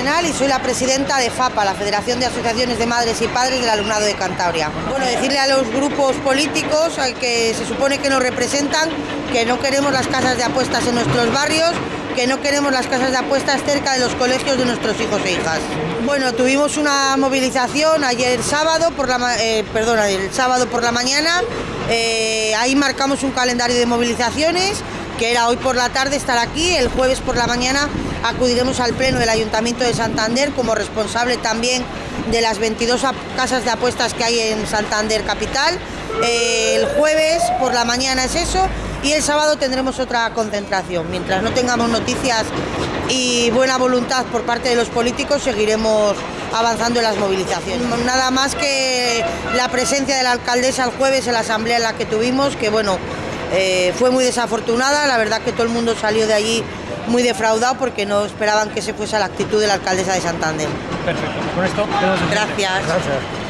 Y soy la presidenta de FAPA, la Federación de Asociaciones de Madres y Padres del Alumnado de Cantabria. Bueno, decirle a los grupos políticos que se supone que nos representan que no queremos las casas de apuestas en nuestros barrios, que no queremos las casas de apuestas cerca de los colegios de nuestros hijos e hijas. Bueno, tuvimos una movilización ayer sábado por la, eh, sábado por la mañana. Eh, ahí marcamos un calendario de movilizaciones que era hoy por la tarde estar aquí, el jueves por la mañana acudiremos al Pleno del Ayuntamiento de Santander como responsable también de las 22 casas de apuestas que hay en Santander Capital. Eh, el jueves por la mañana es eso y el sábado tendremos otra concentración. Mientras no tengamos noticias y buena voluntad por parte de los políticos, seguiremos avanzando en las movilizaciones. Nada más que la presencia de la alcaldesa el jueves en la asamblea en la que tuvimos, que bueno, eh, fue muy desafortunada, la verdad que todo el mundo salió de allí muy defraudado porque no esperaban que se fuese la actitud de la alcaldesa de Santander. Perfecto, con esto Gracias. Gracias.